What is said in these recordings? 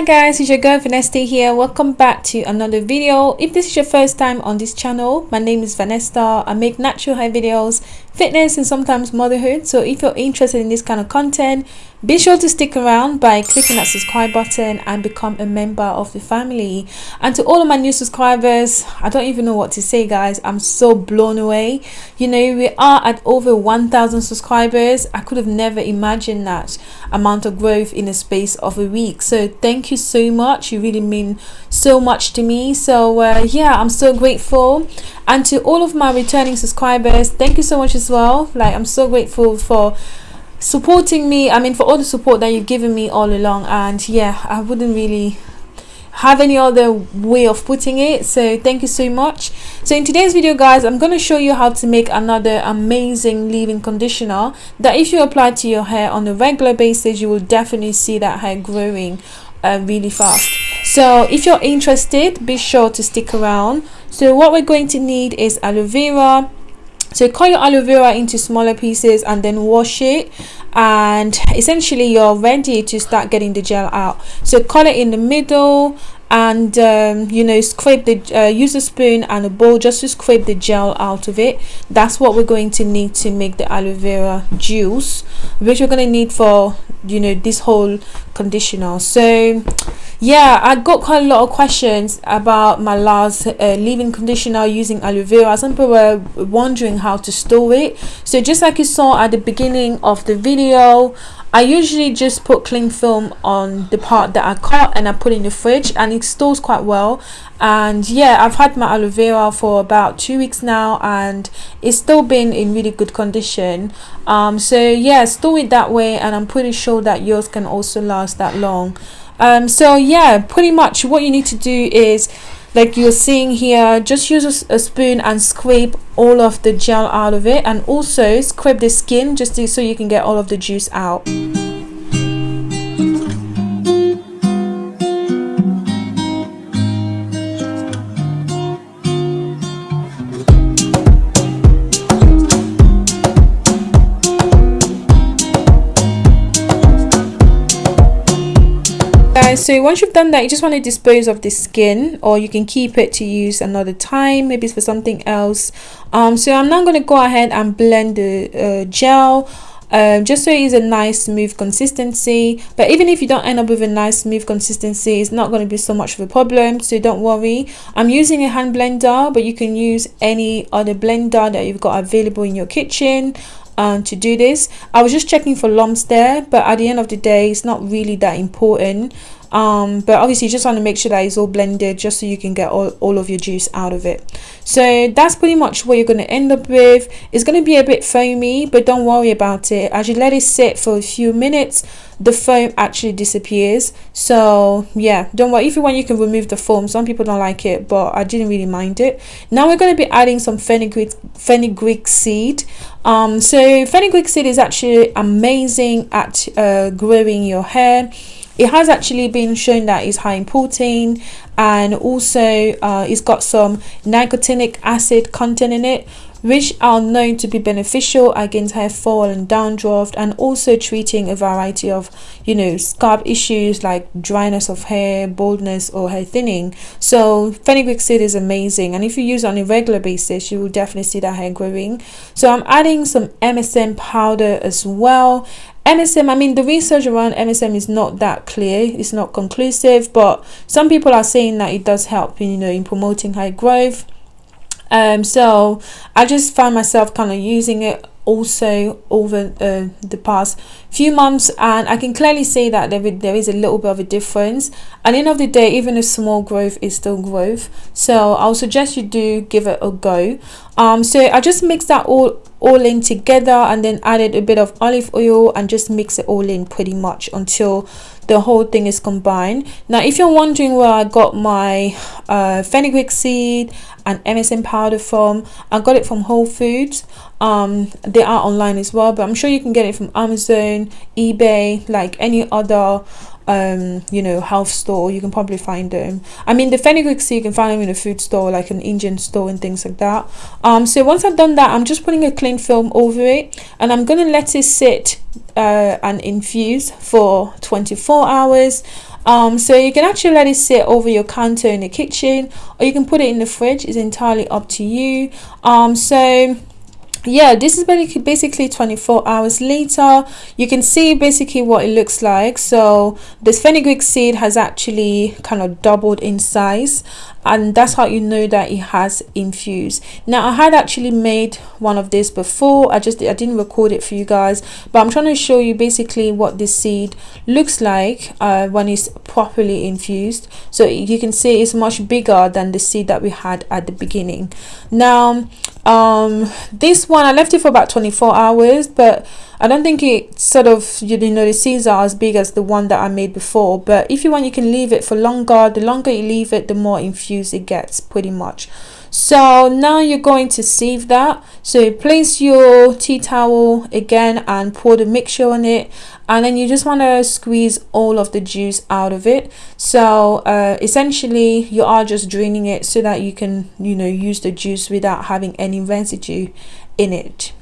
hi guys it's your girl vanessa here. Welcome back to another video. If this is your first time on this channel my name is vanessa. I make natural hair videos fitness and sometimes motherhood. So if you're interested in this kind of content be sure to stick around by clicking that subscribe button and become a member of the family. And to all of my new subscribers i don't even know what to say guys. I'm so blown away. You know we are at over 1000 subscribers. I could have never imagined that amount of growth in a space of a week. So thank you so much. You really mean so much to me. So uh, yeah i'm so grateful. And to all of my returning subscribers thank you so much as well. Like i'm so grateful for supporting me i mean for all the support that you've given me all along. And yeah i wouldn't really have any other way of putting it. So thank you so much. So in today's video guys i'm going to show you how to make another amazing leave-in conditioner that if you apply to your hair on a regular basis you will definitely see that hair growing uh, really fast. So if you're interested be sure to stick around. So what we're going to need is aloe vera so cut your aloe vera into smaller pieces and then wash it. And essentially you're ready to start getting the gel out. So cut it in the middle and um, you know scrape the uh, use a spoon and a bowl just to scrape the gel out of it. That's what we're going to need to make the aloe vera juice which we're going to need for you know this whole conditioner so yeah i got quite a lot of questions about my last uh, leave-in conditioner using aloe vera. Some people were wondering how to store it. So just like you saw at the beginning of the video I usually just put cling film on the part that I cut and I put in the fridge and it stores quite well. And yeah I've had my aloe vera for about two weeks now and it's still been in really good condition um, so yeah store it that way and I'm pretty sure that yours can also last that long. Um, so yeah pretty much what you need to do is like you're seeing here just use a, a, spoon and scrape all of the gel out of it and also scrape the skin just to, so you can get all of the juice out so once you've done that you just want to dispose of the skin or you can keep it to use another time maybe it's for something else. Um so i'm now going to go ahead and blend the uh, gel um, just so it is a nice smooth consistency. But even if you don't end up with a nice smooth consistency it's not going to be so much of a problem so don't worry. I'm using a hand blender but you can use any other blender that you've got available in your kitchen um, to do this. I was just checking for lumps there but at the end of the day it's not really that important um but obviously you just want to make sure that it's all blended just so you can get all, all of your juice out of it. So that's pretty much what you're going to end up with. It's going to be a bit foamy but don't worry about it. As you let it sit for a few minutes the foam actually disappears. So yeah don't worry. If you want you can remove the foam. Some people don't like it but i didn't really mind it. Now we're going to be adding some fenugreek fenugreek seed. Um so fenugreek seed is actually amazing at uh, growing your hair it has actually been shown that it's high in protein and also uh, it's got some nicotinic acid content in it which are known to be beneficial against hair fall and dandruff and also treating a variety of you know scalp issues like dryness of hair baldness or hair thinning. So fenugreek seed is amazing and if you use it on a regular basis you will definitely see that hair growing. So i'm adding some msm powder as well MSM, I mean, the research around MSM is not that clear. It's not conclusive, but some people are saying that it does help, in, you know, in promoting high growth. Um, so I just found myself kind of using it also over uh, the past few months and I can clearly say that there, there is a little bit of a difference at the end of the day even a small growth is still growth so I'll suggest you do give it a go um so I just mix that all all in together and then added a bit of olive oil and just mix it all in pretty much until the whole thing is combined. Now if you're wondering where I got my uh, fenugreek seed and MSM powder from I got it from Whole Foods um they are online as well but I'm sure you can get it from Amazon eBay like any other um you know health store. You can probably find them. I mean the fenugreek seed you can find them in a food store like an indian store and things like that. Um so once i've done that i'm just putting a cling film over it and i'm going to let it sit uh, and infuse for 24 hours. Um so you can actually let it sit over your counter in the kitchen or you can put it in the fridge. It's entirely up to you. Um so yeah this is basically basically 24 hours later. You can see basically what it looks like. So this fenugreek seed has actually kind of doubled in size and that's how you know that it has infused. Now i had actually made one of this before. I just i didn't record it for you guys but i'm trying to show you basically what this seed looks like uh, when it's properly infused. So you can see it's much bigger than the seed that we had at the beginning. Now um this one i left it for about 24 hours but I don't think it sort of you know the seeds are as big as the one that I made before but if you want you can leave it for longer. The longer you leave it the more infused it gets pretty much. So now you're going to sieve that. So place your tea towel again and pour the mixture on it and then you just want to squeeze all of the juice out of it. So uh, essentially you are just draining it so that you can you know use the juice without having any residue in it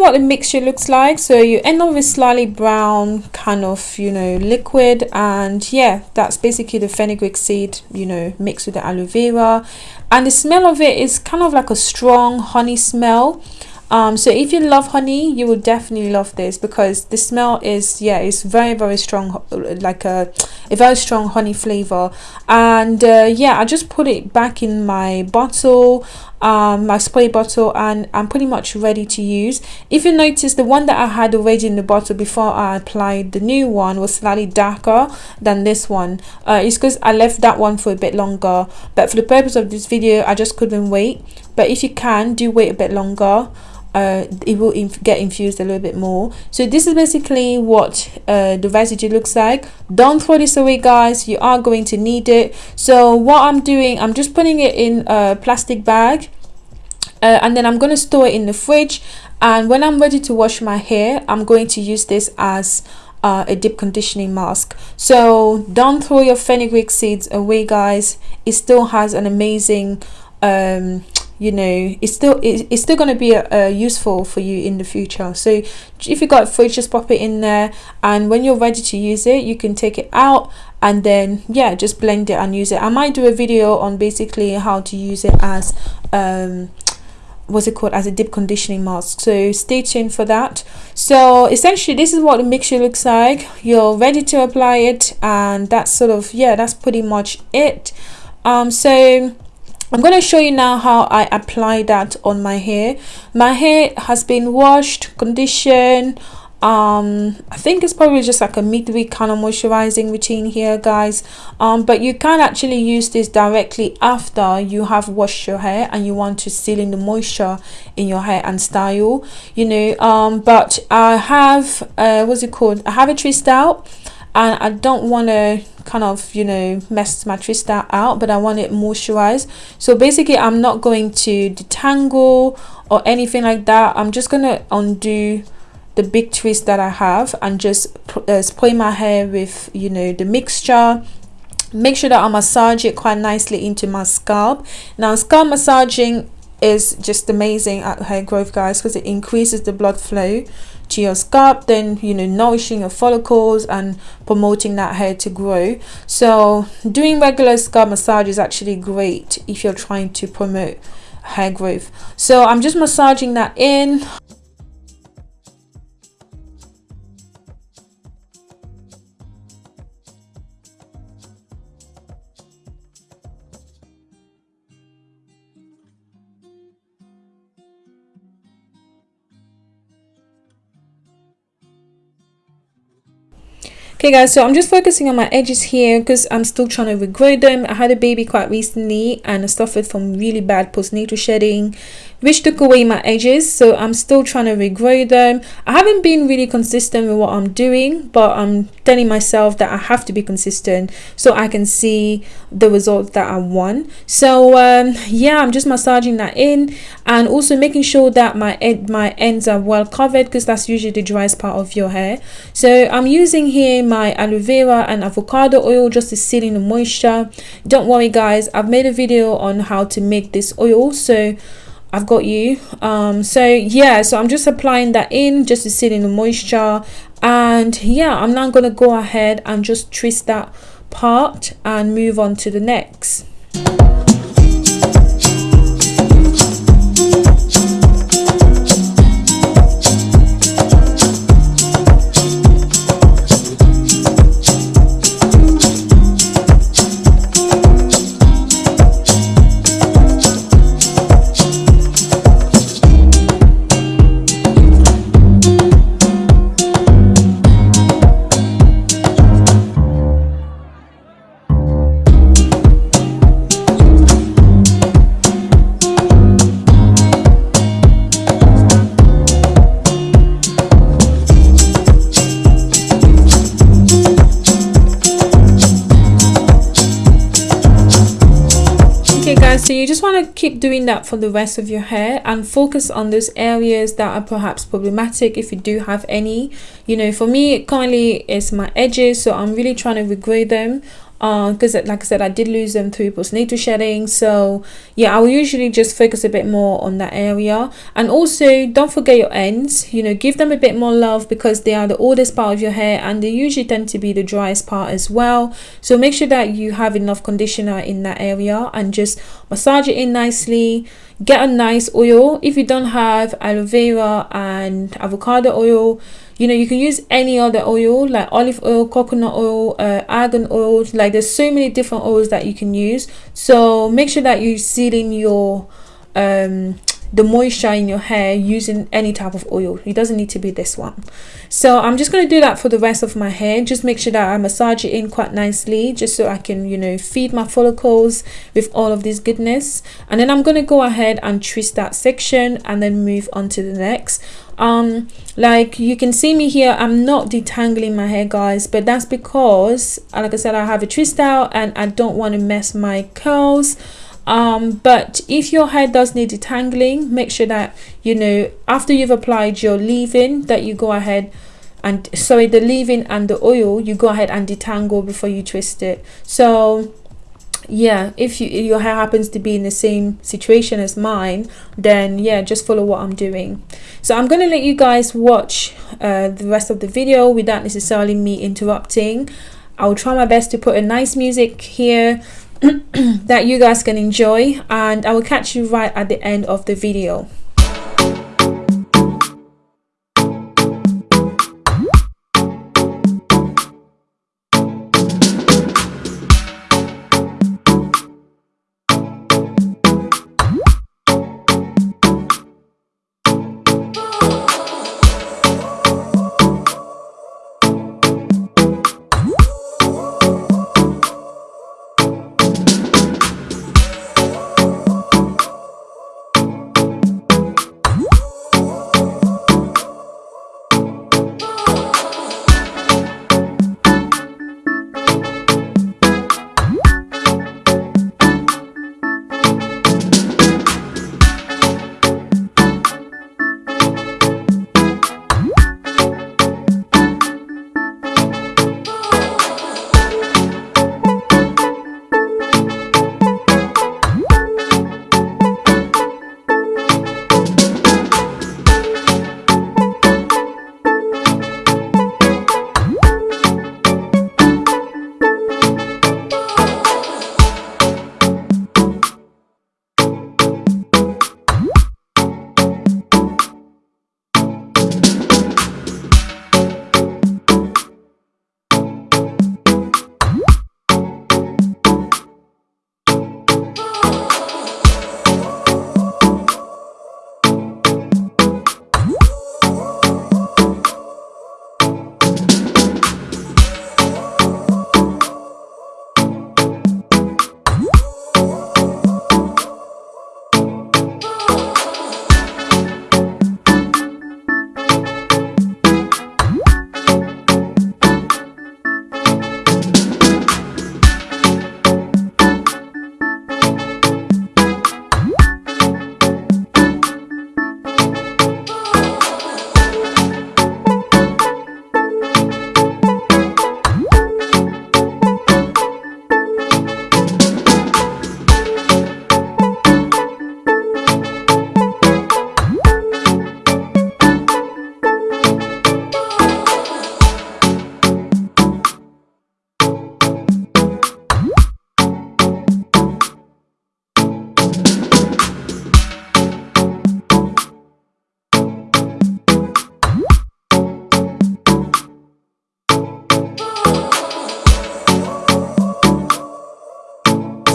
what the mixture looks like. So you end up with slightly brown kind of you know liquid and yeah that's basically the fenugreek seed you know mixed with the aloe vera. And the smell of it is kind of like a strong honey smell. Um so if you love honey you will definitely love this because the smell is yeah it's very very strong like a, a very strong honey flavor. And uh, yeah i just put it back in my bottle um, my spray bottle and I'm pretty much ready to use. If you notice the one that I had already in the bottle before I applied the new one was slightly darker than this one. Uh, it's because I left that one for a bit longer but for the purpose of this video I just couldn't wait. But if you can do wait a bit longer uh, it will inf get infused a little bit more. So this is basically what uh, the residue looks like. Don't throw this away guys. You are going to need it. So what I'm doing I'm just putting it in a plastic bag uh, and then I'm going to store it in the fridge. And when I'm ready to wash my hair I'm going to use this as uh, a deep conditioning mask. So don't throw your fenugreek seeds away guys. It still has an amazing um, you know it's still it's still going to be uh, useful for you in the future. So if you got fridge just pop it in there and when you're ready to use it you can take it out and then yeah just blend it and use it. I might do a video on basically how to use it as um what's it called? As a deep conditioning mask. So stay tuned for that. So essentially this is what the mixture looks like. You're ready to apply it and that's sort of yeah that's pretty much it. Um so I'm going to show you now how I apply that on my hair. My hair has been washed, conditioned. Um, I think it's probably just like a midweek kind of moisturizing routine here, guys. Um, but you can actually use this directly after you have washed your hair and you want to seal in the moisture in your hair and style, you know. Um, but I have, uh, what's it called? I have a twist out and I don't want to kind of you know mess my twist out but I want it moisturized. So basically I'm not going to detangle or anything like that. I'm just gonna undo the big twist that I have and just uh, spray my hair with you know the mixture. Make sure that I massage it quite nicely into my scalp. Now scalp massaging is just amazing at hair growth guys because it increases the blood flow to your scalp then you know nourishing your follicles and promoting that hair to grow. So doing regular scalp massage is actually great if you're trying to promote hair growth. So i'm just massaging that in Okay guys, so I'm just focusing on my edges here because I'm still trying to regrow them. I had a baby quite recently and I suffered from really bad postnatal shedding which took away my edges so i'm still trying to regrow them. I haven't been really consistent with what i'm doing but i'm telling myself that i have to be consistent so i can see the results that i want. So um, yeah i'm just massaging that in and also making sure that my ed my ends are well covered because that's usually the driest part of your hair. So i'm using here my aloe vera and avocado oil just to seal in the moisture. Don't worry guys i've made a video on how to make this oil so I've got you. Um so yeah so I'm just applying that in just to sit in the moisture. And yeah I'm now gonna go ahead and just twist that part and move on to the next keep doing that for the rest of your hair and focus on those areas that are perhaps problematic if you do have any. You know for me currently it's my edges so i'm really trying to regrow them because uh, like I said I did lose them through postnatal shedding so yeah I will usually just focus a bit more on that area. And also don't forget your ends you know give them a bit more love because they are the oldest part of your hair and they usually tend to be the driest part as well. So make sure that you have enough conditioner in that area and just massage it in nicely. Get a nice oil. If you don't have aloe vera and avocado oil you know you can use any other oil like olive oil coconut oil uh, argan oil like there's so many different oils that you can use. So make sure that you seal in your um the moisture in your hair using any type of oil. It doesn't need to be this one. So i'm just going to do that for the rest of my hair. Just make sure that i massage it in quite nicely just so i can you know feed my follicles with all of this goodness. And then i'm going to go ahead and twist that section and then move on to the next. Um like you can see me here i'm not detangling my hair guys but that's because like i said i have a twist out and i don't want to mess my curls um but if your hair does need detangling make sure that you know after you've applied your leave-in that you go ahead and sorry the leave-in and the oil you go ahead and detangle before you twist it. So yeah if you your hair happens to be in the same situation as mine then yeah just follow what i'm doing. So i'm going to let you guys watch uh, the rest of the video without necessarily me interrupting. I'll try my best to put a nice music here that you guys can enjoy and I will catch you right at the end of the video.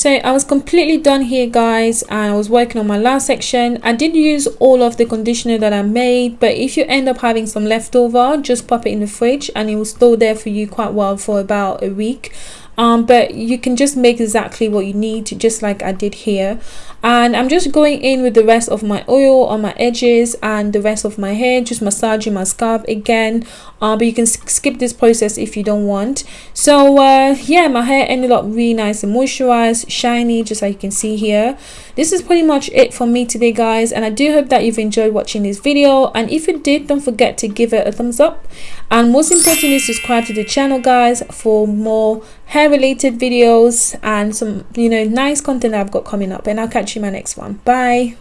So i was completely done here guys and i was working on my last section. I did use all of the conditioner that i made but if you end up having some leftover just pop it in the fridge and it will store there for you quite well for about a week um, but you can just make exactly what you need just like I did here. And I'm just going in with the rest of my oil on my edges and the rest of my hair just massaging my scalp again. Uh, but you can skip this process if you don't want. So uh, yeah my hair ended up really nice and moisturized shiny just like you can see here. This is pretty much it for me today guys and I do hope that you've enjoyed watching this video. And if you did don't forget to give it a thumbs up and most importantly subscribe to the channel guys for more hair related videos and some you know nice content I've got coming up. And I'll catch you in my next one. Bye